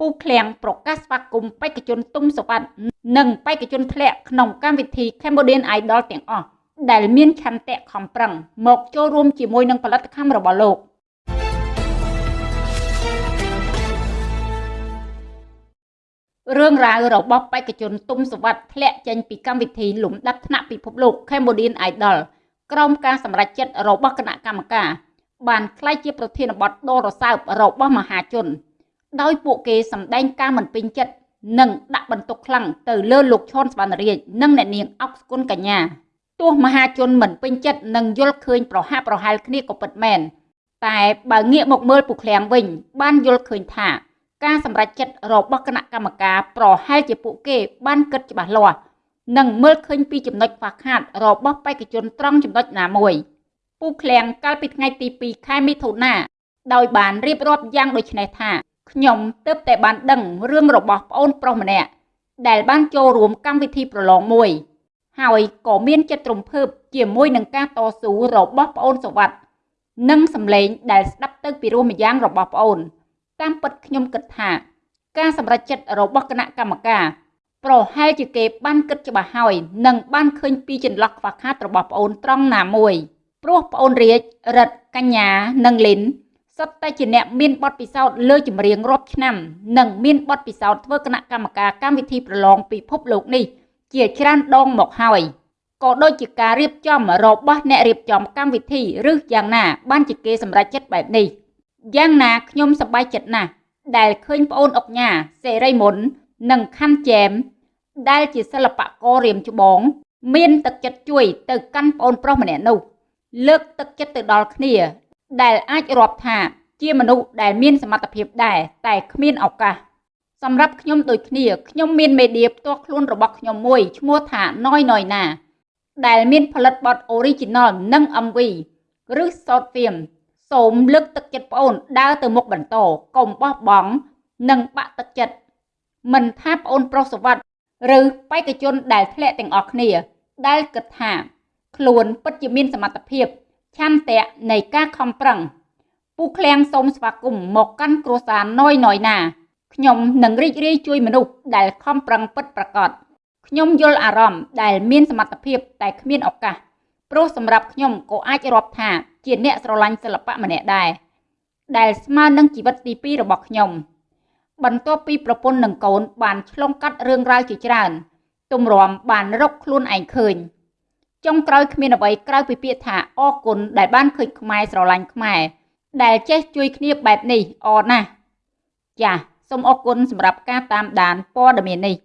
ពូឃ្លាំងប្រកាសស្វាគមន៍បេក្ខជនទុំសុវត្ថិនិងបេក្ខជនធ្លាក់ក្នុងកម្មវិធី Cambodian Idol ទាំងអស់ដែលមានឆន្ទៈខំប្រឹងមកចូលរួមជាមួយនឹងផលិតកម្មរបស់លោករឿងរ៉ាវរបស់បេក្ខជនទុំសវັດធ្លាក់ចេញពីកម្មវិធីលំដាប់ថ្នាក់ពិភពលោក Cambodian Idol ក្រោមការសម្រេចចិត្តរបស់គណៈកម្មការបានក្លាយជាប្រធានបទដ៏រសើបរបស់មហាជន ដោយពួកគេសម្ដែងការមិនពេញចិត្តនិងដាក់បន្ទុកខ្លាំងទៅលើលោកឈុនស្វណ្ណរាជនិងអ្នកនាងអុកស្គុណកញ្ញាទោះមហាជនមិនពេញចិត្តនិងយល់ឃើញប្រហាក់ប្រហែលគ្នាក៏ពិតមែនតែបើងាកមកមើលពូឃ្លាំងវិញ បានយល់ឃើញថាការសម្រេចចិត្តរបស់គណៈកម្មការប្រហែលជាពួកគេបានគិតច្បាស់លាស់និងមើលឃើញពីចំណុចខ្វះខាតរបស់បេក្ខជនត្រង់ចំណុចណាមួយពូឃ្លាំងកាលពីថ្ងៃទី2ខែមិថុនាដោយបានរៀបរាប់យ៉ាងដូចនេះថា ខ្ញុំទើបតែបានដឹងរឿងរបស់ប្អូនប្រុសម្នាក់ដែលបានចូលរួមកម្មវិធីប្រឡងមួយ ហើយក៏មានចិត្តរំភើបជាមួយនឹងការតស៊ូរបស់ប្អូនសវັດនិងសម្លេងដែលស្ដាប់ទៅពីរោះម្យ៉ាងរបស់ប្អូន តាមពិតខ្ញុំគិតថា ការសម្រេចចិត្តរបស់គណៈកម្មការប្រហែលជាគេបានគិតច្បាស់ហើយនិងបានឃើញពីចន្លោះខ្វះខាតរបស់ប្អូនត្រង់ណាមួយព្រោះប្អូនរាជរិទ្ធកញ្ញានិងលីន សុទ្ធតែជាអ្នកមានបទពិសោធន៍លើចម្រៀងរាប់ឆ្នាំ និងមានបទពិសោធន៍ធ្វើគណៈកម្មការកម្មវិធីប្រឡងពិភពលោកនេះ ជាច្រើនដងមកហើយក៏ដូចជាការរៀបចំរបស់អ្នករៀបចំកម្មវិធីឬយ៉ាងណា បានជាគេសម្រេចចិត្តបែបនេះយ៉ាងណាខ្ញុំសប្បាយចិត្តណាស់ដែលឃើញប្អូនអុកញ៉ាសេរីមុន និងខាន់ចែមដែលជាសិល្បកររៀមច្បង មានទឹកចិត្តជួយទៅកាន់ប្អូនប្រុសម្នាក់នោះលើកទឹកចិត្តទៅដល់គ្នា ដែលអាចរាប់ថា ជាមនុស្សដែលមានសមត្ថភាពដែរតែគ្មានឱកាសសម្រាប់ខ្ញុំដូចគ្នាខ្ញុំមានមេឌៀផ្ទាល់ខ្លួនរបស់ខ្ញុំមួយឈ្មោះថាណយណយណាដែលមានផលិតបទ Original និង MV ឬ Short Film សូមលើកទឹកចិត្តប្អូនដើរទៅមុខបន្តកុំបោះបង់និងបាក់ទឹកចិត្តមិនថាប្អូនប្រុសសវັດឬបេក្ខជនដែលធ្លាក់ទាំងអស់គ្នា ដែលគិតថា ខ្លួនពិតជាមានសមត្ថភាព ឆន្ទៈនៃការខំប្រឹងពូឃ្លាំងសូមស្វាគមន៍មកកាន់គ្រួសារណយណយណាខ្ញុំនឹងរីករាយជួយមនុស្សដែលខំប្រឹងពិតប្រាកដខ្ញុំយល់អារម្មណ៍ដែលមានសមត្ថភាពតែគ្មានឱកាសព្រោះសម្រាប់ខ្ញុំក៏អាចរាប់ថាជាអ្នកស្រឡាញ់សិល្បៈម្នាក់ដែរដែលស្មើនឹងជីវិតទី2របស់ខ្ញុំបន្ទាប់ពីប្រពន្ធនិងកូនបានឆ្លងកាត់រឿងរ៉ាវជាច្រើនទម្រាំបានរកខ្លួនឯងឃើញ ចុងក្រោយគ្មានអ្វីក្រៅពីពាក្យថាអរគុណដែលបានឃើញខ្មែរស្រឡាញ់ខ្មែរដែលចេះជួយគ្នាបែបនេះអរណាស់ចាសសូមអរគុណសម្រាប់ការតាមដានព័ត៌មាននេះ